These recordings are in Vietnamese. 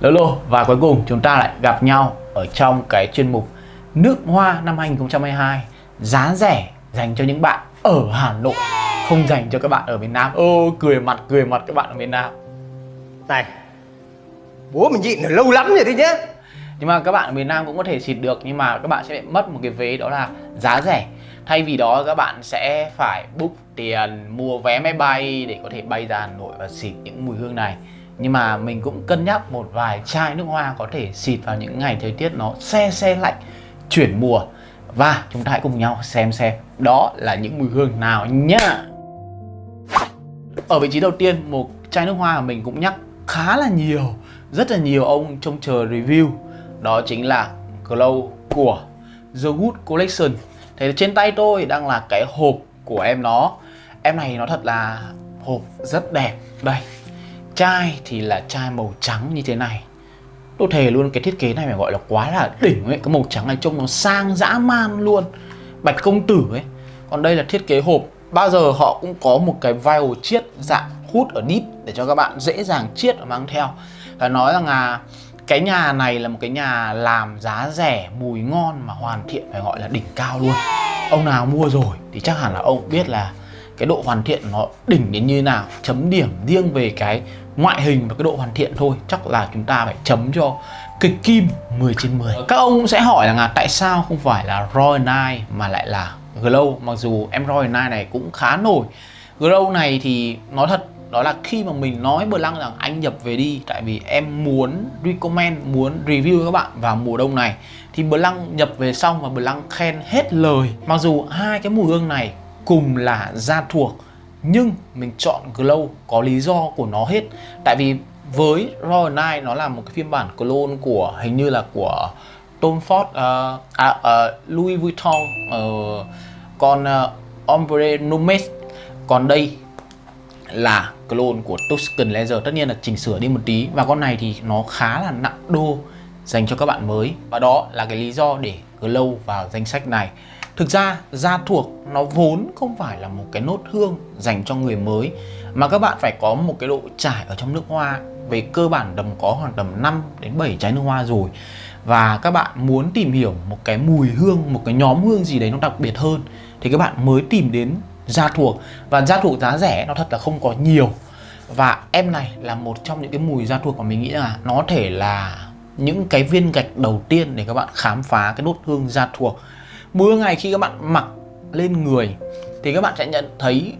Lolo và cuối cùng chúng ta lại gặp nhau ở trong cái chuyên mục Nước Hoa năm 2022 giá rẻ dành cho những bạn ở Hà Nội không dành cho các bạn ở miền Nam. Ô cười mặt cười mặt các bạn ở miền Nam. Này Bố mình nhịn được lâu lắm rồi đấy nhá. Nhưng mà các bạn ở miền Nam cũng có thể xịt được nhưng mà các bạn sẽ mất một cái vế đó là giá rẻ. Thay vì đó các bạn sẽ phải book tiền mua vé máy bay để có thể bay ra Hà Nội và xịt những mùi hương này nhưng mà mình cũng cân nhắc một vài chai nước hoa có thể xịt vào những ngày thời tiết nó xe xe lạnh, chuyển mùa. Và chúng ta hãy cùng nhau xem xem đó là những mùi hương nào nhá. Ở vị trí đầu tiên, một chai nước hoa mà mình cũng nhắc khá là nhiều, rất là nhiều ông trông chờ review. Đó chính là Glow của The Good Collection. Thế trên tay tôi đang là cái hộp của em nó. Em này nó thật là hộp rất đẹp. Đây Chai thì là chai màu trắng như thế này. Tôi thề luôn, cái thiết kế này phải gọi là quá là đỉnh ấy. Cái màu trắng này trông nó sang dã man luôn. Bạch công tử ấy. Còn đây là thiết kế hộp. Bao giờ họ cũng có một cái vial chiết dạng hút ở nít Để cho các bạn dễ dàng chiết và mang theo. Và nói rằng là cái nhà này là một cái nhà làm giá rẻ, mùi ngon mà hoàn thiện, phải gọi là đỉnh cao luôn. Ông nào mua rồi thì chắc hẳn là ông biết là cái độ hoàn thiện nó đỉnh đến như nào, chấm điểm riêng về cái ngoại hình và cái độ hoàn thiện thôi chắc là chúng ta phải chấm cho kịch kim 10 trên 10 các ông cũng sẽ hỏi là tại sao không phải là Royal Night mà lại là Glow? Mặc dù em Royal Night này cũng khá nổi. Glow này thì nói thật đó là khi mà mình nói bờ lăng rằng anh nhập về đi tại vì em muốn recommend muốn review các bạn vào mùa đông này thì bờ lăng nhập về xong và bờ lăng khen hết lời. Mặc dù hai cái mùi hương này cùng là da thuộc nhưng mình chọn glow có lý do của nó hết. Tại vì với Royal Night nó là một cái phiên bản clone của hình như là của Tom Ford uh, à, uh, Louis Vuitton ờ, uh, còn uh, Ombre Nomes còn đây là clone của Tuscan Leather tất nhiên là chỉnh sửa đi một tí. Và con này thì nó khá là nặng đô dành cho các bạn mới. Và đó là cái lý do để Glow vào danh sách này thực ra gia thuộc nó vốn không phải là một cái nốt hương dành cho người mới, mà các bạn phải có một cái độ trải ở trong nước hoa. Về cơ bản tầm có khoảng tầm 5 đến 7 trái nước hoa rồi. Và các bạn muốn tìm hiểu một cái mùi hương, một cái nhóm hương gì đấy nó đặc biệt hơn, thì các bạn mới tìm đến gia thuộc. Và gia thuộc giá rẻ nó thật là không có nhiều. Và em này là một trong những cái mùi gia thuộc mà mình nghĩ là nó thể là những cái viên gạch đầu tiên để các bạn khám phá cái nốt hương gia thuộc mưa ngày khi các bạn mặc lên người thì các bạn sẽ nhận thấy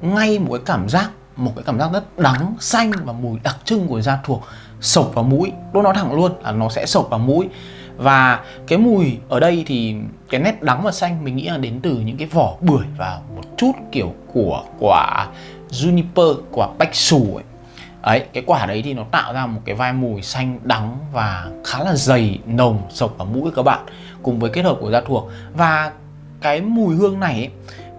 ngay một cái cảm giác, một cái cảm giác rất đắng, xanh và mùi đặc trưng của da thuộc sộc vào mũi. Tôi nói thẳng luôn là nó sẽ sộc vào mũi. Và cái mùi ở đây thì cái nét đắng và xanh mình nghĩ là đến từ những cái vỏ bưởi và một chút kiểu của, quả juniper, quả bách xù ấy ấy cái quả đấy thì nó tạo ra một cái vai mùi xanh đắng và khá là dày nồng sộc vào mũi các bạn cùng với kết hợp của da thuộc. Và cái mùi hương này ấy,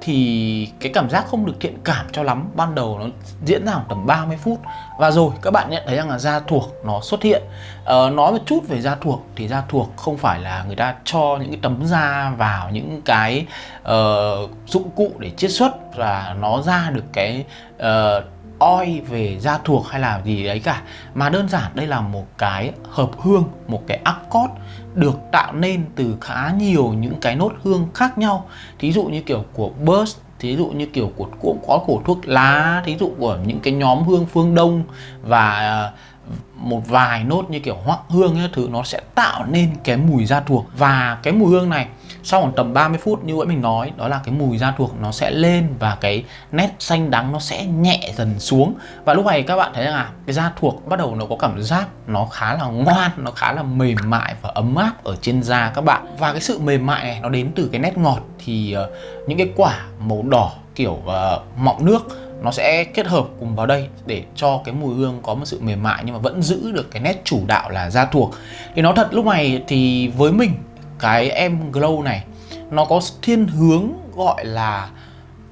thì cái cảm giác không được thiện cảm cho lắm. Ban đầu nó diễn ra khoảng tầm 30 phút. Và rồi các bạn nhận thấy rằng là da thuộc nó xuất hiện. Ờ, nói một chút về da thuộc thì da thuộc không phải là người ta cho những cái tấm da vào những cái uh, dụng cụ để chiết xuất và nó ra được cái uh, oi về da thuộc hay là gì đấy cả. Mà đơn giản đây là một cái hợp hương, một cái accord được tạo nên từ khá nhiều những cái nốt hương khác nhau. Thí dụ như kiểu của burst thí dụ như kiểu của cũng có của thuốc lá, thí dụ của những cái nhóm hương phương đông và một vài nốt như kiểu hoắc hương ấy, thứ nó sẽ tạo nên cái mùi da thuộc. Và cái mùi hương này sau khoảng tầm 30 phút như vậy mình nói đó là cái mùi da thuộc nó sẽ lên và cái nét xanh đắng nó sẽ nhẹ dần xuống. Và lúc này các bạn thấy rằng là cái da thuộc bắt đầu nó có cảm giác nó khá là ngoan nó khá là mềm mại và ấm áp ở trên da các bạn. Và cái sự mềm mại này nó đến từ cái nét ngọt thì uh, những cái quả màu đỏ kiểu uh, mọng nước nó sẽ kết hợp cùng vào đây để cho cái mùi hương có một sự mềm mại nhưng mà vẫn giữ được cái nét chủ đạo là da thuộc. Thì nó thật lúc này thì với mình cái em glow này nó có thiên hướng gọi là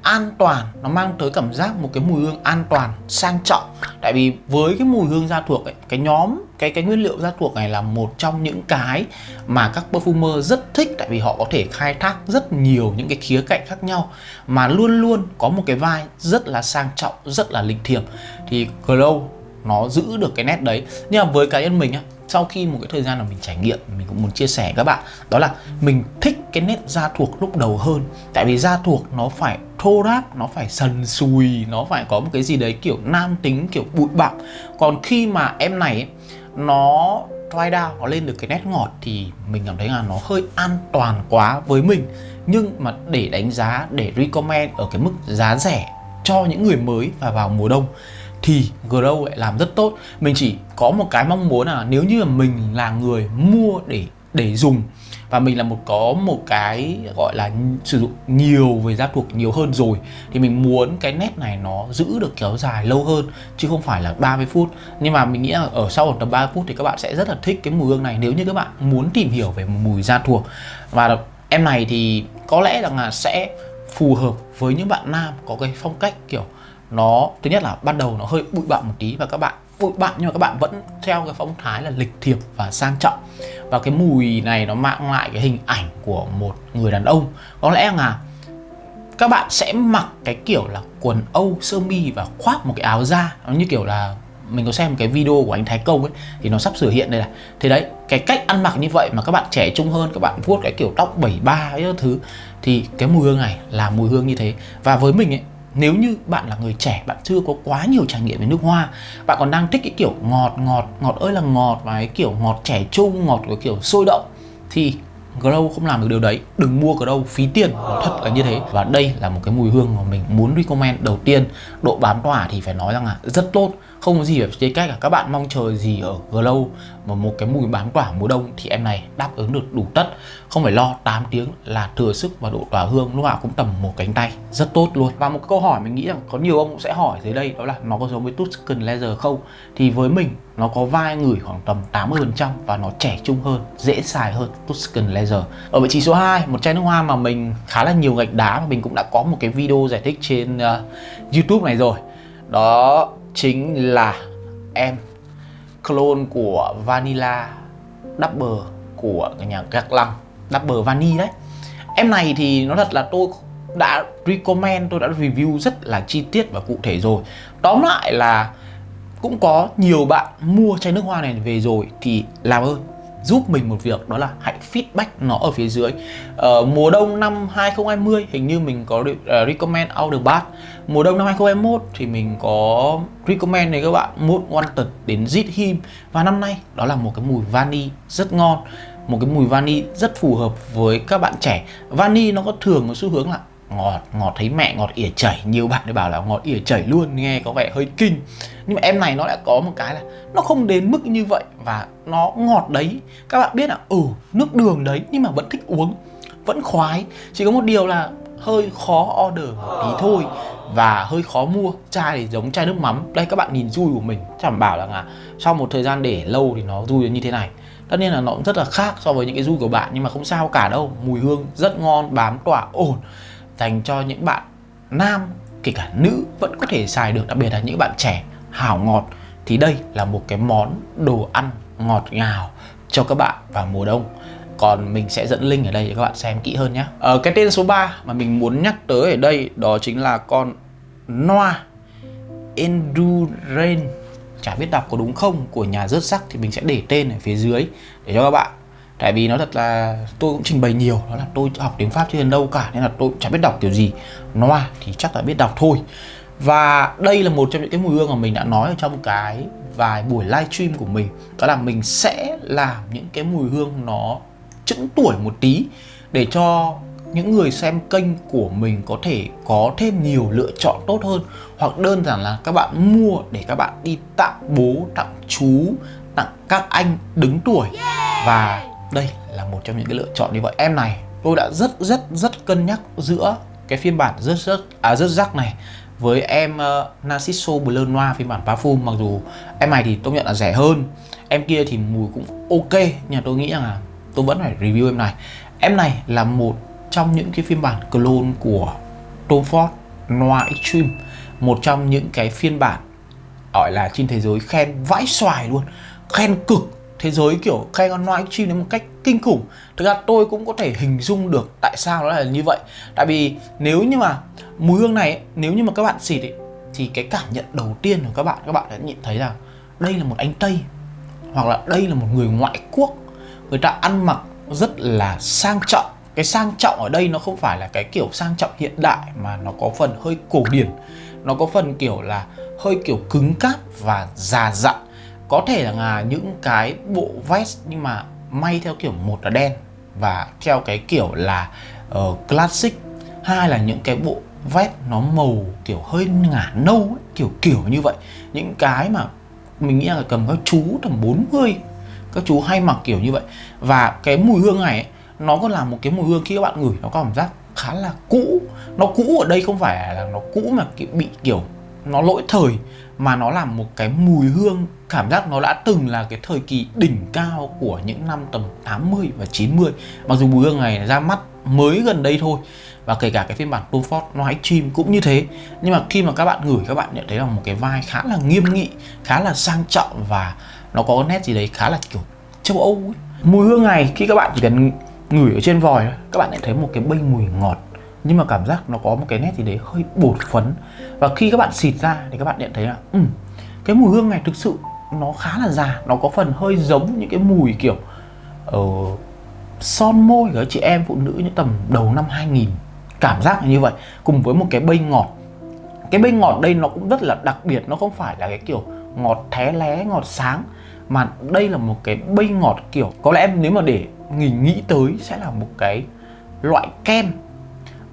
an toàn. Nó mang tới cảm giác một cái mùi hương an toàn sang trọng. Tại vì với cái mùi hương da thuộc ấy, cái nhóm cái cái nguyên liệu da thuộc này là một trong những cái mà các perfumer rất thích tại vì họ có thể khai thác rất nhiều những cái khía cạnh khác nhau mà luôn luôn có một cái vai rất là sang trọng rất là lịch thiệp. Thì glow nó giữ được cái nét đấy. Nhưng mà với cá nhân mình á sau khi một cái thời gian là mình trải nghiệm mình cũng muốn chia sẻ với các bạn đó là mình thích cái nét da thuộc lúc đầu hơn. Tại vì da thuộc nó phải thô ráp nó phải sần sùi nó phải có một cái gì đấy kiểu nam tính kiểu bụi bặm. Còn khi mà em này ấy, nó dry down, nó lên được cái nét ngọt thì mình cảm thấy là nó hơi an toàn quá với mình. Nhưng mà để đánh giá, để recommend ở cái mức giá rẻ cho những người mới và vào mùa đông thì Grow lại làm rất tốt. Mình chỉ có một cái mong muốn là nếu như là mình là người mua để để dùng và mình là một, có một cái gọi là sử dụng nhiều về da thuộc nhiều hơn rồi. Thì mình muốn cái nét này nó giữ được kéo dài lâu hơn, chứ không phải là 30 phút. Nhưng mà mình nghĩ là ở sau tầm 30 phút thì các bạn sẽ rất là thích cái mùi hương này, nếu như các bạn muốn tìm hiểu về mùi da thuộc. Và em này thì có lẽ rằng là sẽ phù hợp với những bạn nam có cái phong cách kiểu nó, thứ nhất là ban đầu nó hơi bụi bặm một tí và các bạn bụi bặm nhưng mà các bạn vẫn theo cái phong thái là lịch thiệp và sang trọng. Và cái mùi này nó mang lại cái hình ảnh của một người đàn ông. Có lẽ là các bạn sẽ mặc cái kiểu là quần âu sơ mi và khoác một cái áo da. Nó như kiểu là, mình có xem cái video của anh Thái Công ấy, thì nó sắp sửa hiện đây này. Thế đấy, cái cách ăn mặc như vậy mà các bạn trẻ trung hơn, các bạn vuốt cái kiểu tóc 73 ấy thứ, thì cái mùi hương này là mùi hương như thế. Và với mình ấy nếu như bạn là người trẻ, bạn chưa có quá nhiều trải nghiệm về nước hoa, bạn còn đang thích cái kiểu ngọt ngọt ngọt ơi là ngọt và cái kiểu ngọt trẻ trung, ngọt cái kiểu sôi động, thì Grow không làm được điều đấy. Đừng mua Grow phí tiền. Nó thật là như thế. Và đây là một cái mùi hương mà mình muốn recommend đầu tiên. Độ bám tỏa thì phải nói rằng là rất tốt. Không có gì phải chê cách cả. Các bạn mong chờ gì ở Glow Mà một cái mùi bám quả mùa đông Thì em này đáp ứng được đủ tất. Không phải lo 8 tiếng là thừa sức và độ tỏa hương Lúc nào cũng tầm một cánh tay. Rất tốt luôn. Và một câu hỏi mình nghĩ rằng có nhiều ông cũng sẽ hỏi dưới đây Đó là nó có giống với Tuscan Leather không? Thì với mình nó có vai ngửi khoảng tầm 80% và nó trẻ trung hơn, dễ xài hơn Tuscan Leather. Ở vị trí số 2, một chai nước hoa mà mình khá là nhiều gạch đá mà mình cũng đã có một cái video giải thích trên uh, YouTube này rồi. Đó chính là em clone của Vanilla Double của nhà Gạc Lăng Double Vani đấy. Em này thì nó thật là tôi đã recommend, tôi đã review rất là chi tiết và cụ thể rồi. Tóm lại là cũng có nhiều bạn mua chai nước hoa này về rồi thì làm ơn giúp mình một việc đó là hãy feedback nó ở phía dưới. Ờ, mùa đông năm 2020 hình như mình có uh, recommend the Bath. Mùa đông năm 2021 thì mình có recommend này các bạn một Wanted đến Zit Him. Và năm nay đó là một cái mùi vani rất ngon một cái mùi vani rất phù hợp với các bạn trẻ. Vani nó có thường có xu hướng là ngọt ngọt thấy mẹ ngọt ỉa chảy nhiều bạn đã bảo là ngọt ỉa chảy luôn nghe có vẻ hơi kinh. Nhưng mà em này nó lại có một cái là nó không đến mức như vậy và nó ngọt đấy. Các bạn biết là ừ nước đường đấy nhưng mà vẫn thích uống vẫn khoái. Chỉ có một điều là hơi khó order một tí thôi và hơi khó mua. Chai thì giống chai nước mắm. Đây các bạn nhìn rui của mình chẳng bảo là, à, sau một thời gian để lâu thì nó dui như thế này. Tất nhiên là nó cũng rất là khác so với những cái rui của bạn nhưng mà không sao cả đâu. Mùi hương rất ngon bám tỏa ổn dành cho những bạn nam kể cả nữ vẫn có thể xài được đặc biệt là những bạn trẻ. Hảo ngọt thì đây là một cái món đồ ăn ngọt ngào cho các bạn vào mùa đông. Còn mình sẽ dẫn link ở đây để các bạn xem kỹ hơn nhé. Ở ờ, cái tên số 3 mà mình muốn nhắc tới ở đây đó chính là con Noa Endurance. Chả biết đọc có đúng không? Của nhà rớt sắc thì mình sẽ để tên ở phía dưới để cho các bạn tại vì nó thật là tôi cũng trình bày nhiều, đó là tôi học tiếng pháp chưa đến đâu cả, nên là tôi chẳng biết đọc kiểu gì. Noa à, thì chắc là biết đọc thôi. Và đây là một trong những cái mùi hương mà mình đã nói ở trong cái vài buổi livestream của mình. Đó là mình sẽ làm những cái mùi hương nó chững tuổi một tí để cho những người xem kênh của mình có thể có thêm nhiều lựa chọn tốt hơn. Hoặc đơn giản là các bạn mua để các bạn đi tặng bố, tặng chú, tặng các anh đứng tuổi. Và đây là một trong những cái lựa chọn như vậy. Em này tôi đã rất rất rất cân nhắc giữa cái phiên bản rất rất à rất rắc này với em uh, Narciso Bleu Noir phiên bản parfum. Mặc dù em này thì tôi nhận là rẻ hơn em kia thì mùi cũng ok nhưng tôi nghĩ rằng là tôi vẫn phải review em này. Em này là một trong những cái phiên bản clone của Tom Ford Noir Extreme một trong những cái phiên bản gọi là trên thế giới khen vãi xoài luôn khen cực thế giới kiểu khen con trai đến một cách kinh khủng. Thực ra tôi cũng có thể hình dung được tại sao nó là như vậy. Tại vì nếu như mà mùi hương này nếu như mà các bạn xịt ấy, thì cái cảm nhận đầu tiên của các bạn các bạn đã nhận thấy rằng đây là một anh tây hoặc là đây là một người ngoại quốc. Người ta ăn mặc rất là sang trọng. Cái sang trọng ở đây nó không phải là cái kiểu sang trọng hiện đại mà nó có phần hơi cổ điển. Nó có phần kiểu là hơi kiểu cứng cáp và già dặn có thể là những cái bộ vest nhưng mà may theo kiểu một là đen và theo cái kiểu là uh, classic. Hai là những cái bộ vest nó màu kiểu hơi ngả nâu ấy, kiểu kiểu như vậy. Những cái mà mình nghĩ là cầm các chú tầm 40 các chú hay mặc kiểu như vậy. Và cái mùi hương này ấy, nó có là một cái mùi hương khi các bạn ngửi nó có cảm giác khá là cũ. Nó cũ ở đây không phải là nó cũ mà kiểu bị kiểu nó lỗi thời, mà nó là một cái mùi hương, cảm giác nó đã từng là cái thời kỳ đỉnh cao của những năm tầm 80 và 90 mặc dù mùi hương này ra mắt mới gần đây thôi, và kể cả cái phiên bản Tom Ford nói chim cũng như thế nhưng mà khi mà các bạn ngửi các bạn nhận thấy là một cái vai khá là nghiêm nghị, khá là sang trọng và nó có nét gì đấy khá là, kiểu, châu Âu ấy. mùi hương này, khi các bạn chỉ cần ngửi ở trên vòi các bạn lại thấy một cái bay mùi ngọt nhưng mà cảm giác nó có một cái nét gì đấy hơi bột phấn. Và khi các bạn xịt ra thì các bạn nhận thấy là um, cái mùi hương này thực sự nó khá là già nó có phần hơi giống những cái mùi kiểu uh, son môi của chị em phụ nữ những tầm đầu năm 2000 cảm giác như vậy cùng với một cái bây ngọt. Cái bây ngọt đây nó cũng rất là đặc biệt nó không phải là cái kiểu ngọt thé lé ngọt sáng mà đây là một cái bây ngọt kiểu có lẽ em nếu mà để nghỉ nghĩ tới sẽ là một cái loại kem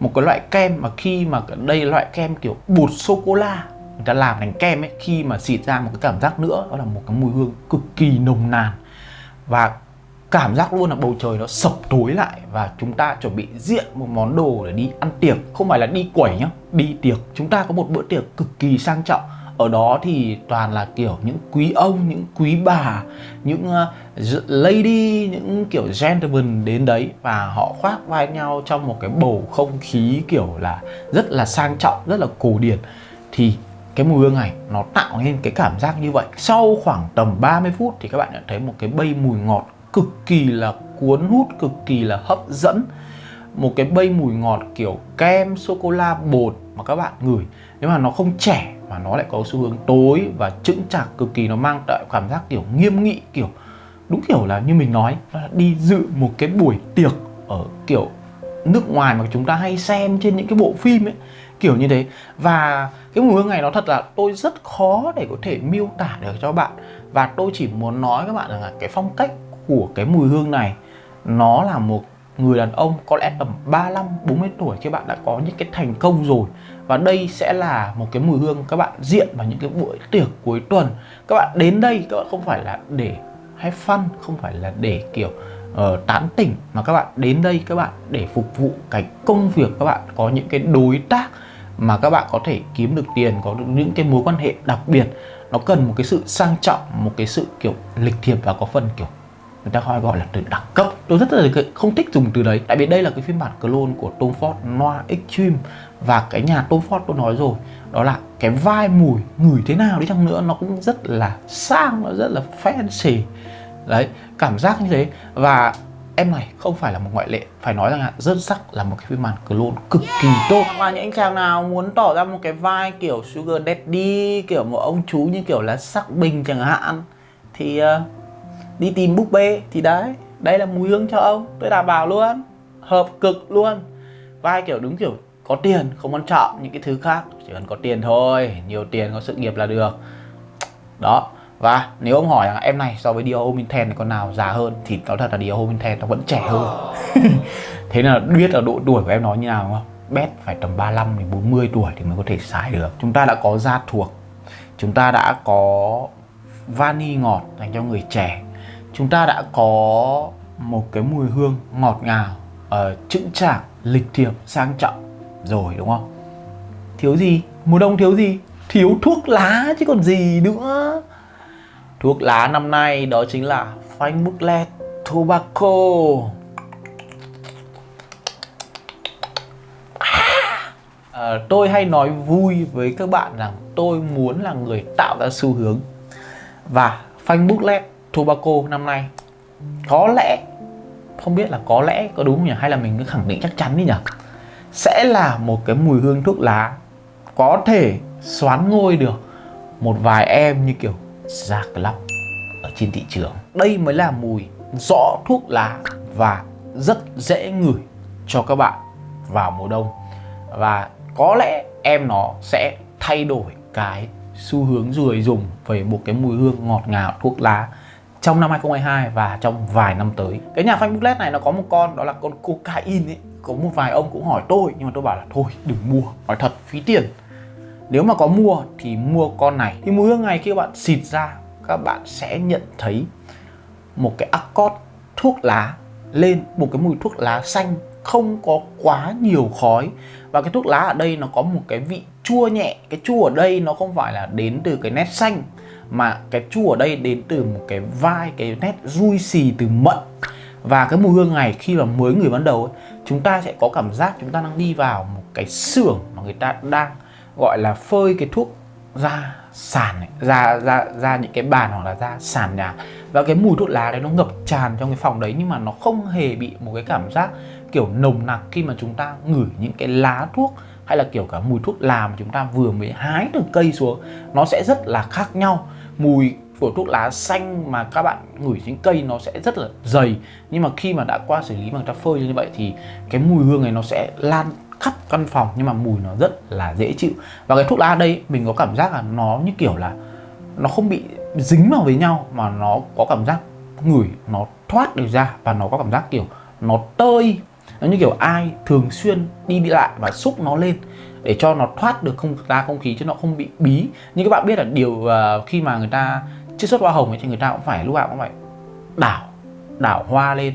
một cái loại kem mà khi mà đây là loại kem kiểu bột sô cô la người ta làm thành kem ấy, khi mà xịt ra một cái cảm giác nữa, đó là một cái mùi hương cực kỳ nồng nàn. Và cảm giác luôn là bầu trời nó sập tối lại và chúng ta chuẩn bị diện một món đồ để đi ăn tiệc. Không phải là đi quẩy nhá, đi tiệc. Chúng ta có một bữa tiệc cực kỳ sang trọng ở đó thì toàn là kiểu những quý ông những quý bà những uh, lady những kiểu gentleman đến đấy và họ khoác vai nhau trong một cái bầu không khí kiểu là rất là sang trọng rất là cổ điển. Thì cái mùi hương này nó tạo nên cái cảm giác như vậy. Sau khoảng tầm 30 phút thì các bạn nhận thấy một cái bay mùi ngọt cực kỳ là cuốn hút cực kỳ là hấp dẫn. Một cái bay mùi ngọt kiểu kem sô cô la bột mà các bạn ngửi. Nếu mà nó không trẻ mà nó lại có xu hướng tối và chững chạc cực kỳ, nó mang lại cảm giác kiểu nghiêm nghị, kiểu đúng kiểu là như mình nói là đi dự một cái buổi tiệc ở kiểu nước ngoài mà chúng ta hay xem trên những cái bộ phim ấy, kiểu như thế. Và cái mùi hương này nó thật là tôi rất khó để có thể miêu tả được cho bạn. Và tôi chỉ muốn nói các bạn rằng là cái phong cách của cái mùi hương này, nó là một người đàn ông có lẽ tầm 35 40 tuổi khi bạn đã có những cái thành công rồi và đây sẽ là một cái mùi hương các bạn diện vào những cái buổi tiệc cuối tuần. Các bạn đến đây các bạn không phải là để hay fun không phải là để kiểu uh, tán tỉnh mà các bạn đến đây các bạn để phục vụ cái công việc các bạn có những cái đối tác mà các bạn có thể kiếm được tiền có được những cái mối quan hệ đặc biệt. Nó cần một cái sự sang trọng một cái sự kiểu lịch thiệp và có phần kiểu người ta gọi gọi là từ đẳng cấp. Tôi rất là không thích dùng từ đấy tại vì đây là cái phiên bản clone của Tom Ford Noir Extreme và cái nhà Tom Ford tôi nói rồi đó là cái vai mùi ngửi thế nào đi chăng nữa nó cũng rất là sang nó rất là fancy. Đấy cảm giác như thế. Và em này không phải là một ngoại lệ phải nói rằng là rất sắc là một cái phiên bản clone cực kỳ tốt. Và những anh chàng nào muốn tỏ ra một cái vai kiểu sugar daddy kiểu một ông chú như kiểu là sắc bình chẳng hạn thì uh, đi tìm búp bê thì đấy đây là mùi hương cho ông. Tôi đảm bảo luôn hợp cực luôn. Vai kiểu đúng kiểu có tiền không quan trọng những cái thứ khác. Chỉ cần có tiền thôi nhiều tiền có sự nghiệp là được. Đó và nếu ông hỏi là em này so với Dior Hominten thì con nào già hơn? Thì nói thật là Dior Hominten nó vẫn trẻ hơn. Thế là biết là độ tuổi của em nó như nào không? Bét phải tầm 35 đến 40 tuổi thì mới có thể xài được. Chúng ta đã có da thuộc. Chúng ta đã có vani ngọt dành cho người trẻ. Chúng ta đã có một cái mùi hương ngọt ngào uh, chững chạc lịch thiệp sang trọng rồi đúng không? Thiếu gì? Mùa đông thiếu gì? Thiếu thuốc lá chứ còn gì nữa. Thuốc lá năm nay đó chính là phanh booklet tobacco. À, tôi hay nói vui với các bạn rằng tôi muốn là người tạo ra xu hướng. Và phanh booklet tobacco năm nay có lẽ không biết là có lẽ có đúng không nhỉ? Hay là mình cứ khẳng định chắc chắn đi nhỉ? Sẽ là một cái mùi hương thuốc lá có thể xoán ngôi được một vài em như kiểu Jack club ở trên thị trường. Đây mới là mùi rõ thuốc lá và rất dễ ngửi cho các bạn vào mùa đông. Và có lẽ em nó sẽ thay đổi cái xu hướng người dùng về một cái mùi hương ngọt ngào thuốc lá trong năm 2022 và trong vài năm tới. Cái nhà phanh booklet này nó có một con, đó là con cocaine ấy. Có một vài ông cũng hỏi tôi, nhưng mà tôi bảo là, thôi, đừng mua, nói thật, phí tiền. Nếu mà có mua thì mua con này. Thì mùi hương này khi các bạn xịt ra, các bạn sẽ nhận thấy một cái accord thuốc lá lên, một cái mùi thuốc lá xanh, không có quá nhiều khói. Và cái thuốc lá ở đây nó có một cái vị chua nhẹ. Cái chua ở đây nó không phải là đến từ cái nét xanh mà cái chua ở đây đến từ một cái vai cái nét rui xì từ mận. Và cái mùi hương này khi mà mới người ban đầu ấy, chúng ta sẽ có cảm giác chúng ta đang đi vào một cái xưởng mà người ta đang gọi là phơi cái thuốc ra sàn này, ra ra ra những cái bàn hoặc là ra sàn nhà. Và cái mùi thuốc lá đấy nó ngập tràn trong cái phòng đấy nhưng mà nó không hề bị một cái cảm giác kiểu nồng nặc khi mà chúng ta ngửi những cái lá thuốc hay là kiểu cả mùi thuốc làm chúng ta vừa mới hái từ cây xuống, nó sẽ rất là khác nhau. Mùi của thuốc lá xanh mà các bạn ngửi trên cây nó sẽ rất là dày. Nhưng mà khi mà đã qua xử lý bằng ta phơi như vậy thì cái mùi hương này nó sẽ lan khắp căn phòng nhưng mà mùi nó rất là dễ chịu. Và cái thuốc lá đây, mình có cảm giác là nó như kiểu là nó không bị dính vào với nhau mà nó có cảm giác ngửi, nó thoát được ra và nó có cảm giác kiểu nó tơi nó như kiểu ai thường xuyên đi đi lại và xúc nó lên để cho nó thoát được không ra không khí chứ nó không bị bí. Như các bạn biết là điều uh, khi mà người ta chiết xuất hoa hồng ấy thì người ta cũng phải lúc nào cũng phải đảo đảo hoa lên.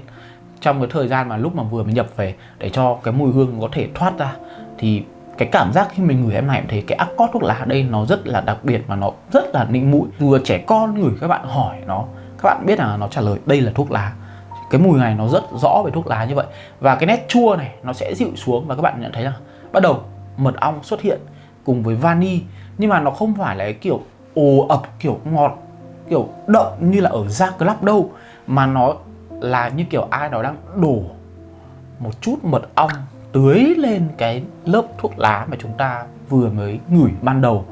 Trong cái thời gian mà lúc mà vừa mới nhập về để cho cái mùi hương có thể thoát ra thì cái cảm giác khi mình ngửi em này thấy cái accord thuốc lá ở đây nó rất là đặc biệt và nó rất là nịnh mũi. Vừa trẻ con ngửi các bạn hỏi nó các bạn biết là nó trả lời đây là thuốc lá cái mùi này nó rất rõ về thuốc lá như vậy. Và cái nét chua này nó sẽ dịu xuống và các bạn nhận thấy là bắt đầu, mật ong xuất hiện cùng với vani, nhưng mà nó không phải là cái kiểu ồ ập, kiểu ngọt, kiểu đậm như là ở da club đâu, mà nó là như kiểu ai đó đang đổ một chút mật ong tưới lên cái lớp thuốc lá mà chúng ta vừa mới ngửi ban đầu.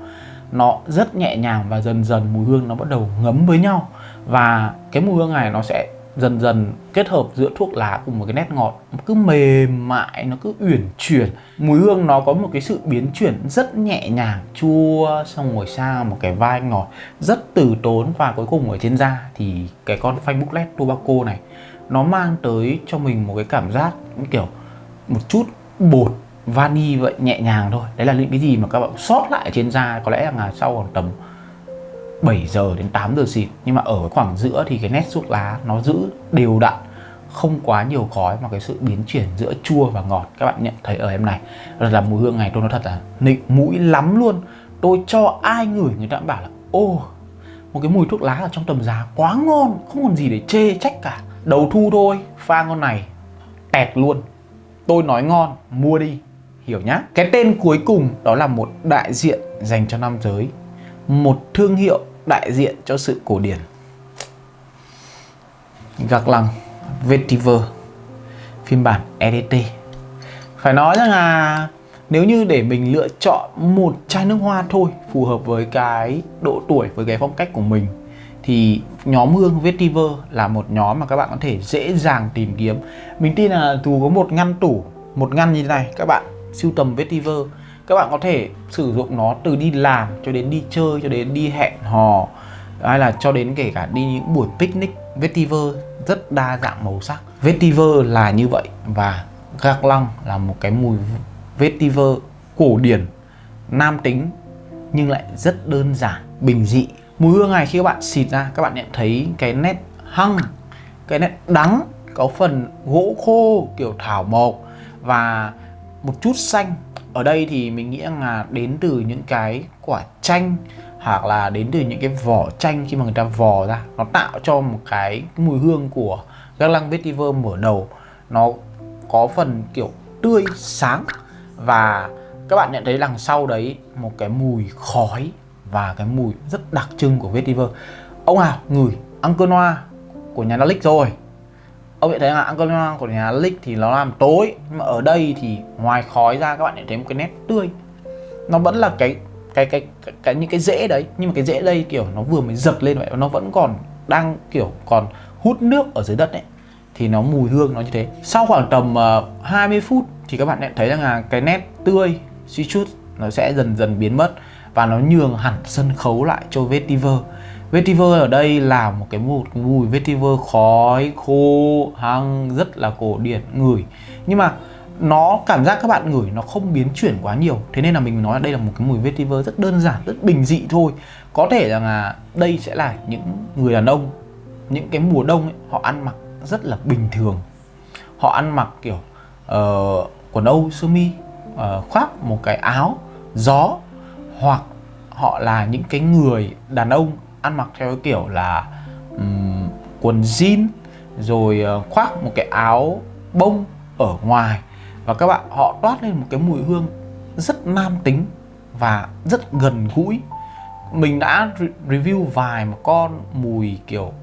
Nó rất nhẹ nhàng và dần dần mùi hương nó bắt đầu ngấm với nhau. Và cái mùi hương này nó sẽ dần dần kết hợp giữa thuốc lá cùng một cái nét ngọt. Nó cứ mềm mại, nó cứ uyển chuyển. Mùi hương nó có một cái sự biến chuyển rất nhẹ nhàng, chua, xong rồi sang một cái vai ngọt rất từ tốn và cuối cùng ở trên da. Thì cái con phanh booklet tobacco này, nó mang tới cho mình một cái cảm giác kiểu một chút bột, vani vậy, nhẹ nhàng thôi. Đấy là những cái gì mà các bạn sót lại trên da. Có lẽ là sau khoảng tầm 7 giờ đến 8 giờ xịt. Nhưng mà ở khoảng giữa thì cái nét thuốc lá nó giữ đều đặn, không quá nhiều khói, mà cái sự biến chuyển giữa chua và ngọt, các bạn nhận thấy ở em này là mùi hương này. Tôi nói thật là nịnh mũi lắm luôn. Tôi cho ai ngửi người ta cũng bảo là, ô, một cái mùi thuốc lá ở trong tầm giá quá ngon, không còn gì để chê trách cả. Đầu thu thôi, pha ngon này, tẹt luôn. Tôi nói ngon, mua đi, hiểu nhá. Cái tên cuối cùng đó là một đại diện dành cho nam giới, một thương hiệu đại diện cho sự cổ điển. Gạc lăng, vetiver, phiên bản EDT phải nói rằng là nếu như để mình lựa chọn một chai nước hoa thôi, phù hợp với cái độ tuổi, với cái phong cách của mình, thì nhóm hương vetiver là một nhóm mà các bạn có thể dễ dàng tìm kiếm. Mình tin là dù có một ngăn tủ, một ngăn như thế này, các bạn sưu tầm vetiver các bạn có thể sử dụng nó từ đi làm cho đến đi chơi, cho đến đi hẹn hò, hay là cho đến kể cả đi những buổi picnic. Vetiver rất đa dạng màu sắc. Vetiver là như vậy và gạc lăng là một cái mùi vetiver cổ điển, nam tính nhưng lại rất đơn giản, bình dị. Mùi hương này khi các bạn xịt ra, các bạn nhận thấy cái nét hăng, cái nét đắng, có phần gỗ khô, kiểu thảo mộc và một chút xanh ở đây thì mình nghĩ là đến từ những cái quả chanh, hoặc là đến từ những cái vỏ chanh khi mà người ta vò ra. Nó tạo cho một cái mùi hương của gác lăng vetiver mở đầu. Nó có phần kiểu tươi, sáng. Và các bạn nhận thấy đằng sau đấy một cái mùi khói và cái mùi rất đặc trưng của vetiver. Ông nào ngửi Uncle Noir à? của nhà Dalic rồi ông nhận thấy là Uncle của nhà Dalic thì nó làm tối nhưng mà ở đây thì ngoài khói ra các bạn sẽ thấy một cái nét tươi. Nó vẫn là cái cái cái, cái, cái những cái rễ đấy nhưng mà cái rễ đây kiểu nó vừa mới giật lên vậy nó vẫn còn đang kiểu còn hút nước ở dưới đất ấy. Thì nó mùi hương nó như thế. Sau khoảng tầm ờ, uh, 20 phút thì các bạn sẽ thấy rằng là cái nét tươi suy chút nó sẽ dần dần biến mất và nó nhường hẳn sân khấu lại cho vetiver vetiver ở đây là một cái một mùi vetiver khói khô hăng rất là cổ điển ngửi. Nhưng mà nó cảm giác các bạn ngửi nó không biến chuyển quá nhiều. Thế nên là mình nói là đây là một cái mùi vetiver rất đơn giản rất bình dị thôi. Có thể rằng là đây sẽ là những người đàn ông những cái mùa đông ấy, họ ăn mặc rất là bình thường. Họ ăn mặc kiểu uh, quần âu sơ mi uh, khoác một cái áo gió hoặc họ là những cái người đàn ông ăn mặc theo cái kiểu là um, quần jean rồi uh, khoác một cái áo bông ở ngoài. Và các bạn họ toát lên một cái mùi hương rất nam tính và rất gần gũi. Mình đã review vài một con mùi kiểu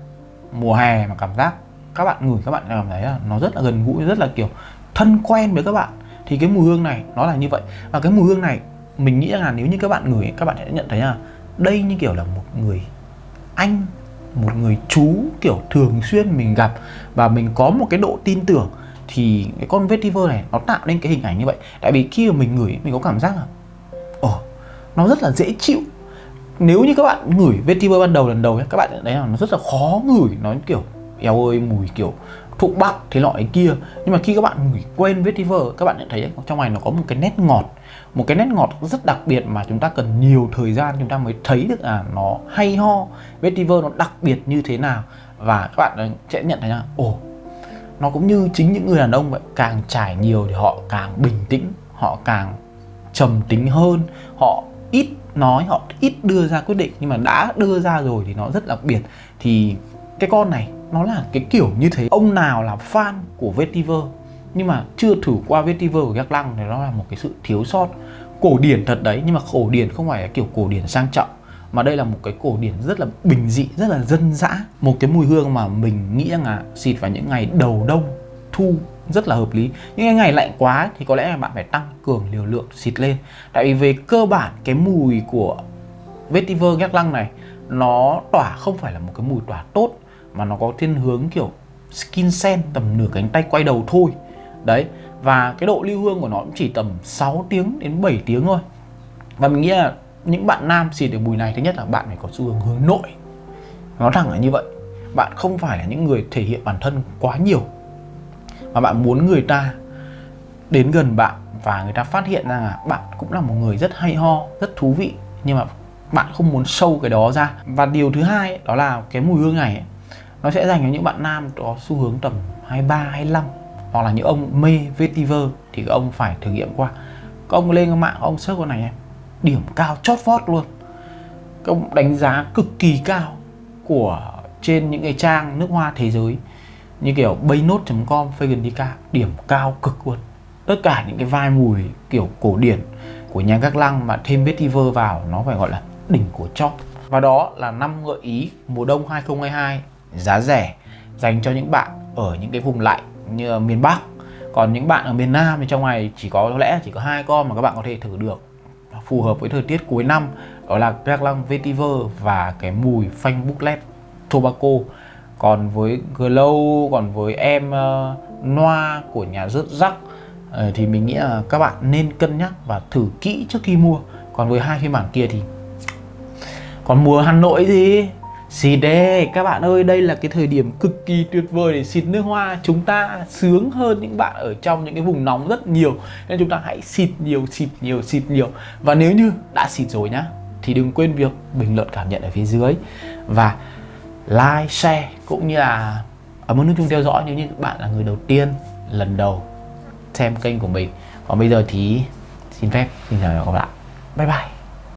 mùa hè mà cảm giác các bạn ngửi các bạn cảm thấy là nó rất là gần gũi rất là kiểu thân quen với các bạn. Thì cái mùi hương này nó là như vậy. Và cái mùi hương này mình nghĩ là nếu như các bạn ngửi các bạn sẽ nhận thấy là đây như kiểu là một người anh, một người chú kiểu thường xuyên mình gặp và mình có một cái độ tin tưởng, thì cái con vetiver này nó tạo nên cái hình ảnh như vậy. Tại vì khi mà mình ngửi, mình có cảm giác là, ồ, nó rất là dễ chịu. Nếu như các bạn ngửi vetiver ban đầu lần đầu các bạn thấy là nó rất là khó ngửi, nó kiểu eo ơi, mùi kiểu thuốc bắc thế loại kia. Nhưng mà khi các bạn ngửi quên vetiver, các bạn nhận thấy trong này nó có một cái nét ngọt một cái nét ngọt rất đặc biệt mà chúng ta cần nhiều thời gian chúng ta mới thấy được à nó hay ho. Vetiver nó đặc biệt như thế nào? Và các bạn ờ, sẽ nhận thấy là, ồ, nó cũng như chính những người đàn ông vậy. Càng trải nhiều thì họ càng bình tĩnh, họ càng trầm tính hơn. Họ ít nói, họ ít đưa ra quyết định. Nhưng mà đã đưa ra rồi thì nó rất đặc biệt. Thì cái con này, nó là cái kiểu như thế. Ông nào là fan của vetiver? Nhưng mà chưa thử qua vetiver của Gác Lăng thì nó là một cái sự thiếu sót. Cổ điển thật đấy, nhưng mà cổ điển không phải là kiểu cổ điển sang trọng, mà đây là một cái cổ điển rất là bình dị, rất là dân dã. Một cái mùi hương mà mình nghĩ rằng là xịt vào những ngày đầu đông, thu, rất là hợp lý. Những ngày lạnh quá thì có lẽ là bạn phải tăng cường liều lượng xịt lên. Tại vì về cơ bản, cái mùi của vetiver Gác Lăng này, nó tỏa không phải là một cái mùi tỏa tốt, mà nó có thiên hướng kiểu skin scent tầm nửa cánh tay quay đầu thôi đấy, và cái độ lưu hương của nó cũng chỉ tầm 6 tiếng đến 7 tiếng thôi. Và mình nghĩ là những bạn nam xịt được mùi này, thứ nhất là bạn phải có xu hướng hướng nội. Nó thẳng là như vậy. Bạn không phải là những người thể hiện bản thân quá nhiều, mà bạn muốn người ta đến gần bạn và người ta phát hiện ra là bạn cũng là một người rất hay ho, rất thú vị, nhưng mà bạn không muốn sâu cái đó ra. Và điều thứ hai đó là cái mùi hương này nó sẽ dành cho những bạn nam có xu hướng tầm 23 25 hoặc là những ông mê vetiver thì các ông phải thử nghiệm qua. Các ông lên mạng ông search con này em điểm cao, chót vót luôn. Các ông đánh giá cực kỳ cao của trên những cái trang nước hoa thế giới, như kiểu baynot.com Fagendica điểm cao cực luôn. Tất cả những cái vai mùi kiểu cổ điển của nhà các lăng mà thêm vetiver vào, nó phải gọi là đỉnh của chóp và đó là năm gợi ý mùa đông 2022 giá rẻ dành cho những bạn ở những cái vùng lạnh như miền Bắc. Còn những bạn ở miền Nam thì trong ngày chỉ có có lẽ chỉ có hai con mà các bạn có thể thử được. Phù hợp với thời tiết cuối năm đó là black Lăng Vetiver và cái mùi phanh booklet tobacco. Còn với Glow còn với em uh, Noa của nhà rớt rắc uh, thì mình nghĩ là các bạn nên cân nhắc và thử kỹ trước khi mua. Còn với hai phiên bản kia thì còn mùa Hà Nội gì Xịt đê các bạn ơi, đây là cái thời điểm cực kỳ tuyệt vời để xịt nước hoa. Chúng ta sướng hơn những bạn ở trong những cái vùng nóng rất nhiều Nên chúng ta hãy xịt nhiều, xịt nhiều, xịt nhiều. Và nếu như đã xịt rồi nhá Thì đừng quên việc bình luận cảm nhận ở phía dưới. Và like, share cũng như là ấn nút chuông theo dõi nếu như các bạn là người đầu tiên lần đầu xem kênh của mình. Còn bây giờ thì xin phép xin chào các bạn Bye bye.